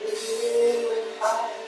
Even I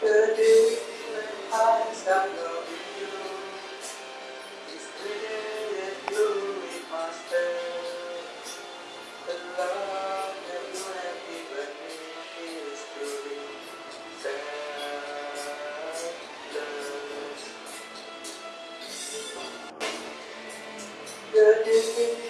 The day when I start loving you, is the that you with myself. The love that you have given me is truly selfless. The day